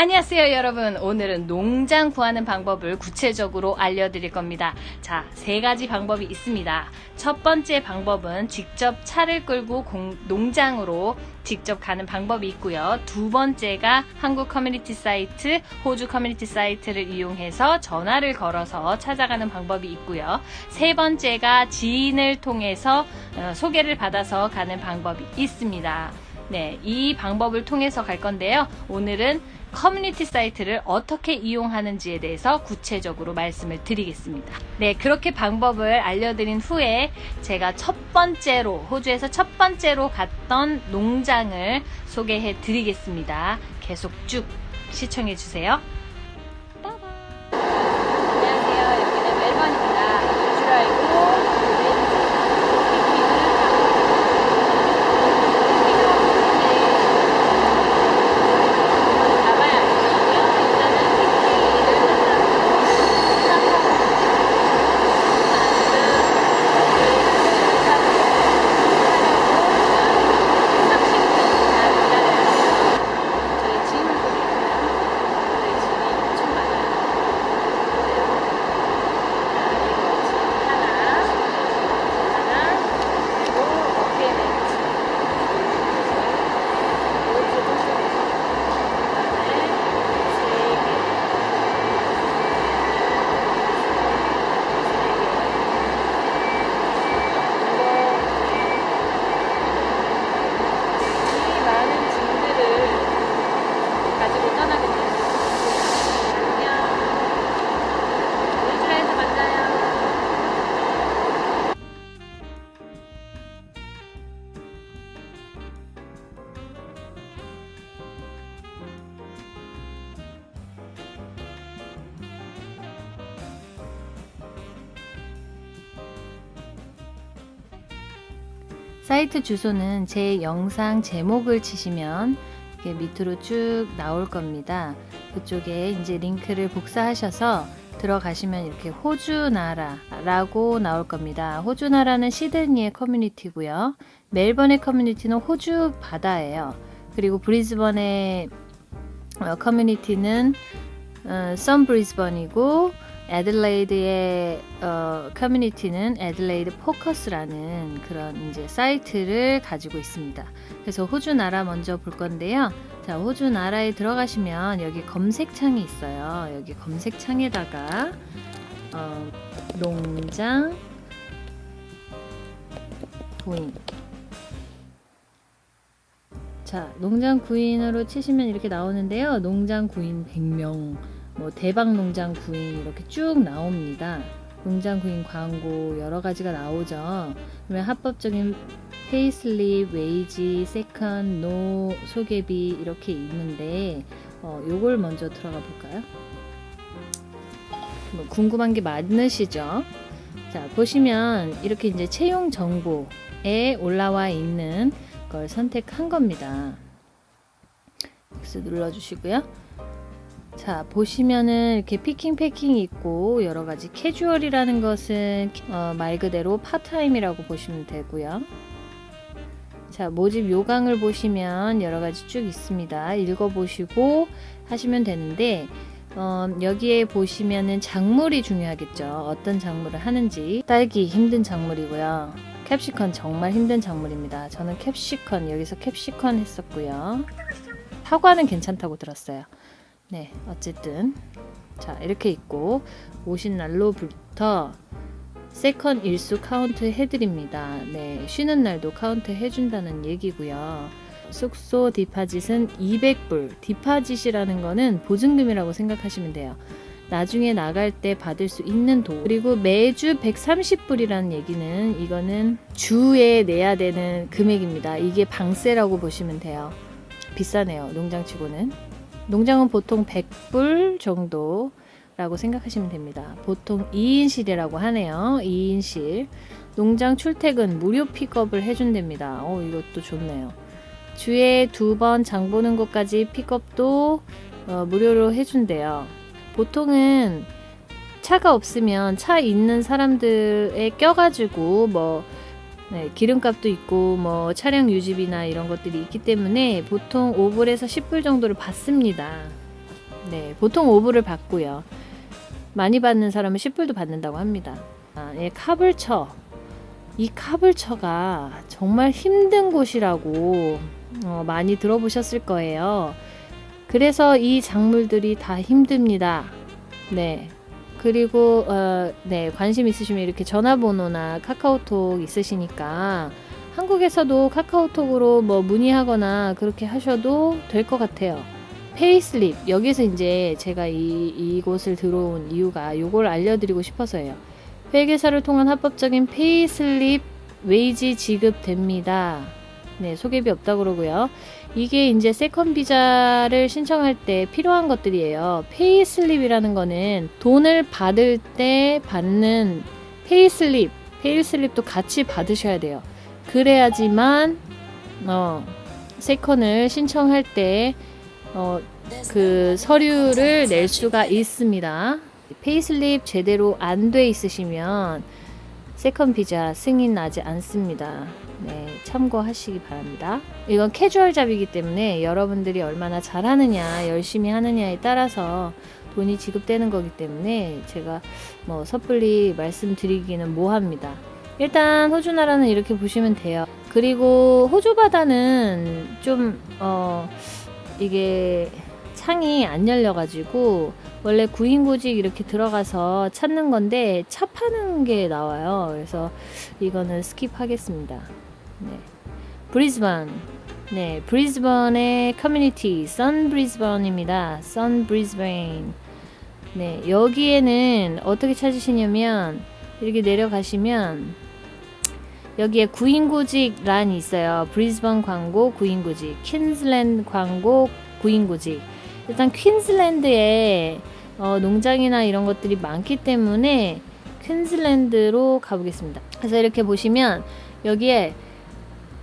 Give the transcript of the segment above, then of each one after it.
안녕하세요 여러분. 오늘은 농장 구하는 방법을 구체적으로 알려드릴 겁니다. 자 세 가지 방법이 있습니다. 첫 번째 방법은 직접 차를 끌고 공, 농장으로 직접 가는 방법이 있고요. 두 번째가 한국 커뮤니티 사이트 호주 커뮤니티 사이트를 이용해서 전화를 걸어서 찾아가는 방법이 있고요. 세 번째가 지인을 통해서 어, 소개를 받아서 가는 방법이 있습니다. 네, 이 방법을 통해서 갈 건데요. 오늘은 커뮤니티 사이트를 어떻게 이용하는지에 대해서 구체적으로 말씀을 드리겠습니다. 네, 그렇게 방법을 알려드린 후에 제가 첫 번째로, 호주에서 첫 번째로 갔던 농장을 소개해 드리겠습니다. 계속 쭉 시청해 주세요. 사이트 주소는 제 영상 제목을 치시면 이렇게 밑으로 쭉 나올 겁니다. 그쪽에 이제 링크를 복사하셔서 들어가시면 이렇게 호주나라라고 나올 겁니다. 호주나라는 시드니의 커뮤니티고요. 멜번의 커뮤니티는 호주 바다예요. 그리고 브리즈번의 어, 커뮤니티는 어, 선 브리즈번이고 애들레이드의 어, 커뮤니티는 애들레이드 포커스라는 그런 이제 사이트를 가지고 있습니다. 그래서 호주 나라 먼저 볼 건데요. 자, 호주 나라에 들어가시면 여기 검색창이 있어요. 여기 검색창에다가 어, 농장 구인 자, 농장 구인으로 치시면 이렇게 나오는데요. 농장 구인 100명 뭐 대박 농장 구인 이렇게 쭉 나옵니다. 농장 구인 광고 여러 가지가 나오죠. 그러면 합법적인 payslip, wage, second, no, 소개비 이렇게 있는데 어, 요걸 먼저 들어가 볼까요? 뭐 궁금한 게 많으시죠? 자 보시면 이렇게 이제 채용 정보에 올라와 있는 걸 선택한 겁니다. X 눌러주시고요. 자 보시면은 이렇게 picking packing이 있고 여러가지 casual이라는 것은 어, 말 그대로 part time이라고 보시면 되고요. 자 모집 요강을 보시면 여러가지 쭉 있습니다. 읽어보시고 하시면 되는데 어, 여기에 보시면은 작물이 중요하겠죠. 어떤 작물을 하는지. 딸기 힘든 작물이고요. 캡시컨 정말 힘든 작물입니다. 저는 캡시컨 여기서 캡시컨 했었고요. 사과는 괜찮다고 들었어요 네 어쨌든. 자 이렇게 있고 오신 날로부터 second 일수 카운트 해드립니다. 네 쉬는 날도 카운트 해준다는 얘기고요. 숙소 deposit은 200불. deposit이라는 거는 보증금이라고 생각하시면 돼요. 나중에 나갈 때 받을 수 있는 돈. 그리고 매주 130불이라는 얘기는 이거는 주에 내야 되는 금액입니다. 이게 방세라고 보시면 돼요. 비싸네요 농장치고는 농장은 보통 100불 정도 라고 생각하시면 됩니다. 보통 2인실이라고 하네요. 2인실. 농장 출퇴근 무료 픽업을 해준답니다. 어, 이것도 좋네요. 주에 두 번 장 보는 것까지 픽업도 어, 무료로 해준대요. 보통은 차가 없으면 차 있는 사람들에 껴가지고 뭐 네, 기름값도 있고 뭐 차량 유지비나 이런 것들이 있기 때문에 보통 5불에서 10불 정도를 받습니다. 네, 보통 5불을 받고요. 많이 받는 사람은 10불도 받는다고 합니다. 아, 예, 카불처. 이 카불처가 정말 힘든 곳이라고 어, 많이 들어보셨을 거예요. 그래서 이 작물들이 다 힘듭니다. 네. 그리고 어, 네 관심 있으시면 이렇게 전화번호나 카카오톡 있으시니까 한국에서도 카카오톡으로 뭐 문의하거나 그렇게 하셔도 될 것 같아요. payslip 여기서 이제 제가 이 이곳을 들어온 이유가 요걸 알려드리고 싶어서예요. 회계사를 통한 합법적인 payslip wage 지급됩니다. 네 소개비 없다 그러고요. 이게 이제 second 비자를 신청할 때 필요한 것들이에요. payslip이라는 거는 돈을 받을 때 받는 payslip, payslip도 같이 받으셔야 돼요. 그래야지만 어 second를 신청할 때 어, 그 서류를 낼 수가 있습니다. payslip 제대로 안 돼 있으시면 second 비자 승인 나지 않습니다. 네, 참고하시기 바랍니다. 이건 casual job이기 때문에 여러분들이 얼마나 잘하느냐, 열심히 하느냐에 따라서 돈이 지급되는 거기 때문에 제가 뭐 섣불리 말씀드리기는 뭐합니다. 일단 호주 나라는 이렇게 보시면 돼요. 그리고 호주 바다는 좀 어, 이게 창이 안 열려가지고 원래 구인구직 이렇게 들어가서 찾는 건데 차 파는 게 나와요. 그래서 이거는 skip하겠습니다. 네. 브리즈번. 네, 브리즈번의 커뮤니티 선 브리즈번입니다. 선 브리즈번. 네, 여기에는 어떻게 찾으시냐면 이렇게 내려가시면 여기에 구인구직 란이 있어요. 브리즈번 광고 구인구직, 퀸즐랜드 광고 구인구직. 일단 퀸즐랜드에 어, 농장이나 이런 것들이 많기 때문에 퀸즐랜드로 가보겠습니다. 그래서 이렇게 보시면 여기에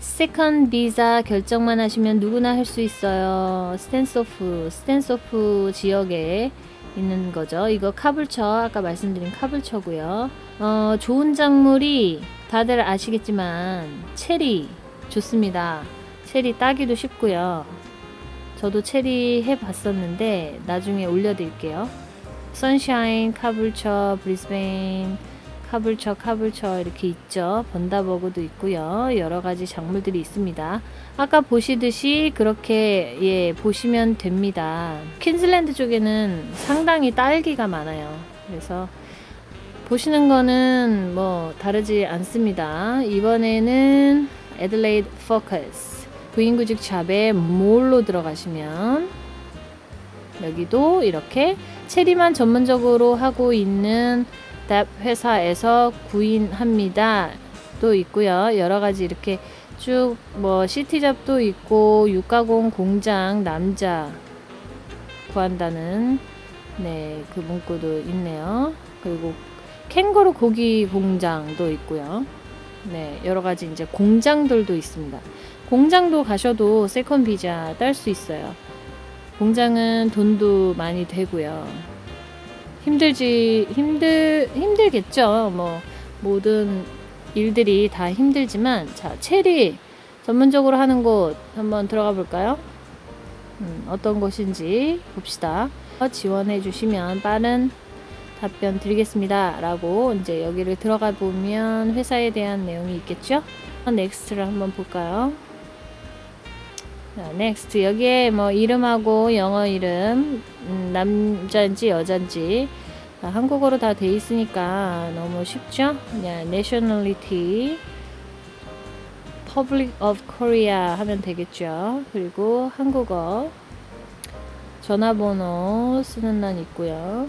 second 비자 결정만 하시면 누구나 할 수 있어요. 스탠소프, 스탠소프 지역에 있는 거죠. 이거 카불처, 아까 말씀드린 카불처고요. 어, 좋은 작물이 다들 아시겠지만 체리 좋습니다. 체리 따기도 쉽고요. 저도 체리 해봤었는데 나중에 올려드릴게요. 선샤인, 카불처, 브리스베인, 카불처, 카불처 이렇게 있죠. 번다버그도 있고요. 여러 가지 작물들이 있습니다. 아까 보시듯이 그렇게 예 보시면 됩니다. 퀸즐랜드 쪽에는 상당히 딸기가 많아요. 그래서 보시는 거는 뭐 다르지 않습니다. 이번에는 에들레이드 포커스 부인구직 샵에 몰로 들어가시면 여기도 이렇게 체리만 전문적으로 하고 있는 답 회사에서 구인합니다. 또 있고요. 여러 가지 이렇게 쭉 뭐 시티잡도 있고 육가공 공장 남자 구한다는 네, 그 문구도 있네요. 그리고 캥거루 고기 공장도 있고요. 네, 여러 가지 이제 공장들도 있습니다. 공장도 가셔도 second 비자 딸 수 있어요. 공장은 돈도 많이 되고요. 힘들지 힘들 힘들겠죠. 뭐 모든 일들이 다 힘들지만 자 체리 전문적으로 하는 곳 한번 들어가 볼까요? 음, 어떤 곳인지 봅시다. 지원해 주시면 빠른 답변 드리겠습니다. 라고 이제 여기를 들어가 보면 회사에 대한 내용이 있겠죠? next를 한번 볼까요? 자, next 여기에 뭐 이름하고 영어 이름 음, 남자인지 여잔지 자, 한국어로 다 돼 있으니까 너무 쉽죠? 그냥 nationality Public of Korea 하면 되겠죠. 그리고 한국어 전화번호 쓰는 난 있고요.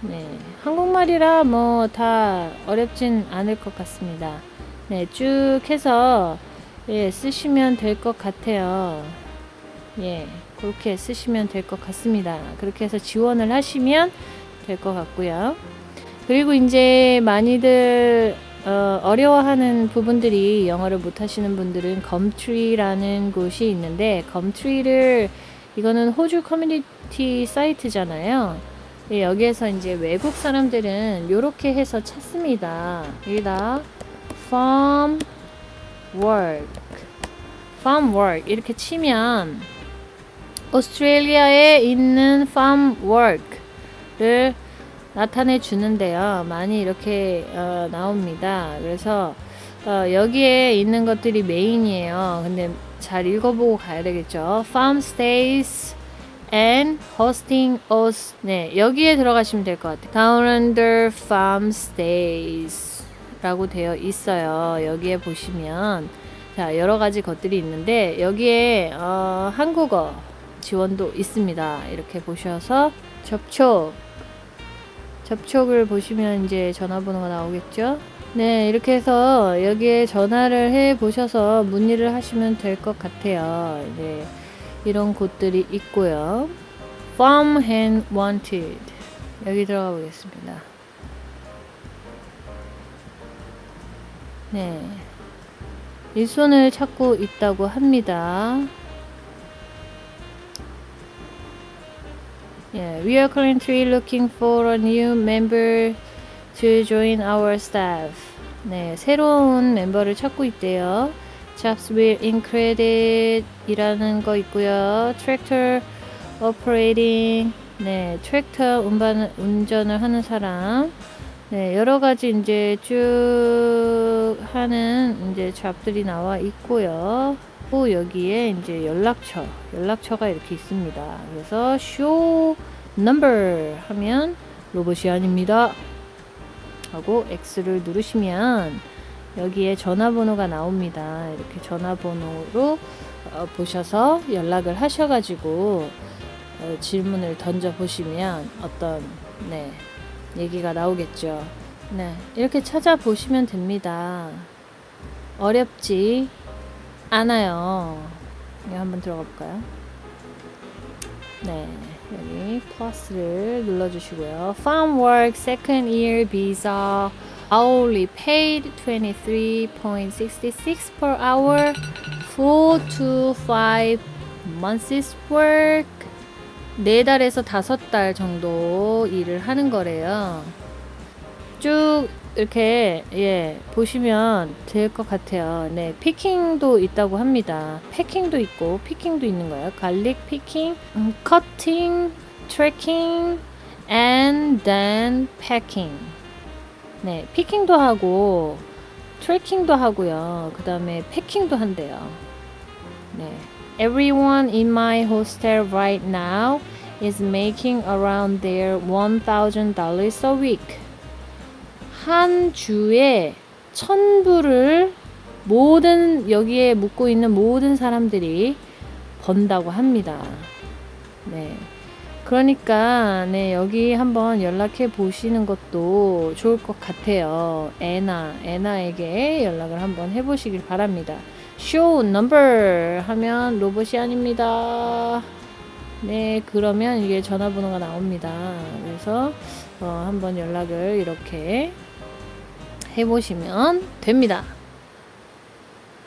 네, 한국말이라 뭐 다 어렵진 않을 것 같습니다. 네, 쭉 해서 예, 쓰시면 될 것 같아요. 예, 그렇게 쓰시면 될 것 같습니다. 그렇게 해서 지원을 하시면 될 것 같고요. 그리고 이제 많이들 어, 어려워하는 부분들이 영어를 못하시는 분들은 검트리라는 곳이 있는데 검트리를 이거는 호주 커뮤니티 사이트잖아요. 예, 여기에서 이제 외국 사람들은 이렇게 해서 찾습니다. 여기다 farm work, farm work 이렇게 치면 오스트레일리아에 있는 farm work를 나타내 주는데요. 많이 이렇게 어, 나옵니다. 그래서 어, 여기에 있는 것들이 메인이에요. 근데 잘 읽어보고 가야 되겠죠. farm stays and hosting us. 네, 여기에 들어가시면 될 것 같아요. Down under farm stays 라고 되어 있어요. 여기에 보시면 자, 여러 가지 것들이 있는데 여기에 어, 한국어 지원도 있습니다. 이렇게 보셔서 접촉 접촉을 보시면 이제 전화번호가 나오겠죠. 네, 이렇게 해서 여기에 전화를 해 보셔서 문의를 하시면 될 것 같아요. 네, 이런 곳들이 있고요. Farm Hand Wanted 여기 들어가 보겠습니다. 네, 일손을 찾고 있다고 합니다. Yeah, we are currently looking for a new member to join our staff. 네, 새로운 멤버를 찾고 있대요. Jobs will include 이라는 거 있고요. Tractor operating. 네, 트랙터 운반, 운전을 하는 사람. 네, 여러 가지 이제 쭉 하는 이제 잡들이 나와 있고요. 또 여기에 이제 연락처, 연락처가 이렇게 있습니다. 그래서 show 하면 로봇이 아닙니다. 하고 X를 누르시면 여기에 전화번호가 나옵니다. 이렇게 전화번호로 어, 보셔서 연락을 하셔가지고 어, 질문을 던져 보시면 어떤 네 얘기가 나오겠죠. 네 이렇게 찾아보시면 됩니다. 어렵지 않아요. 여기 한번 들어가 볼까요? 네 여기 플러스를 눌러주시고요. Farm Work Second Year Visa hourly paid 23.66 per hour 4 to 5 months work 네 달에서 다섯 달 정도 일을 하는 거래요. 쭉 이렇게 예 보시면 될 것 같아요. 네 picking도 있다고 합니다. packing도 있고 picking도 있는 거예요. garlic picking, 음, cutting, tracking, and then packing. 네 picking도 하고 트래킹도 하고요. 그 다음에 패킹도 한대요. 네. Everyone in my hostel right now is making around their $1,000 a week. 한 주에 천 불을 모든 여기에 묵고 있는 모든 사람들이 번다고 합니다. 네. 그러니까 네 여기 한번 연락해 보시는 것도 좋을 것 같아요. 애나 애나에게 연락을 한번 해 보시길 바랍니다. Show number 하면 로봇이 아닙니다. 네, 그러면 이게 전화번호가 나옵니다. 그래서 어, 한번 연락을 이렇게 해보시면 됩니다.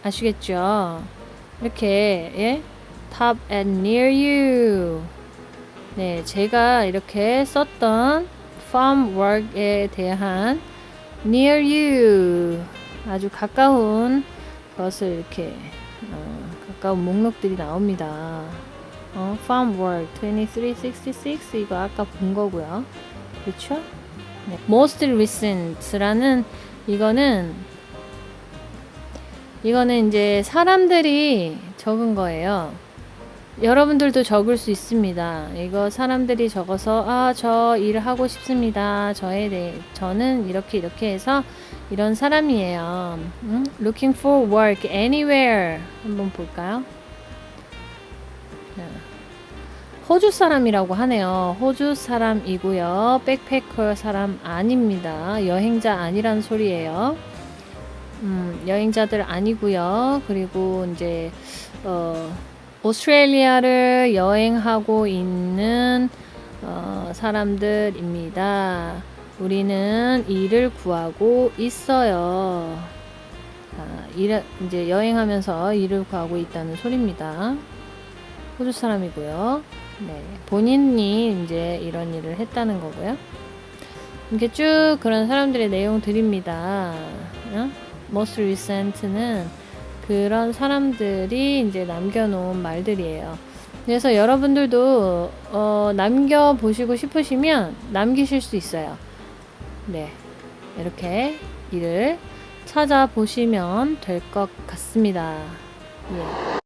아시겠죠? 이렇게 예? top and near you 네, 제가 이렇게 썼던 farm work에 대한 near you 아주 가까운 것을 이렇게 어, 가까운 목록들이 나옵니다. 어, farm work 2366 이거 아까 본 거고요. 그렇죠? 네. most recent라는 이거는 이거는 이제 사람들이 적은 거예요. 여러분들도 적을 수 있습니다. 이거 사람들이 적어서 아 저 일을 하고 싶습니다. 저에 대해 저는 이렇게 이렇게 해서 이런 사람이에요. 음? Looking for work anywhere 한번 볼까요? 호주 사람이라고 하네요. 호주 사람이고요. 백패커 사람 아닙니다. 여행자 아니란 소리예요. 음, 여행자들 아니고요. 그리고 이제 어, 오스트레일리아를 여행하고 있는 어, 사람들입니다. 우리는 일을 구하고 있어요. 아, 일, 이제 여행하면서 일을 구하고 있다는 소리입니다. 호주 사람이고요. 네, 본인이 이제 이런 일을 했다는 거고요. 이렇게 쭉 그런 사람들의 내용 드립니다. 어? most recent는 그런 사람들이 이제 남겨놓은 말들이에요. 그래서 여러분들도 어, 남겨 보시고 싶으시면 남기실 수 있어요. 네, 이렇게 일을 찾아보시면 될 것 같습니다. 예.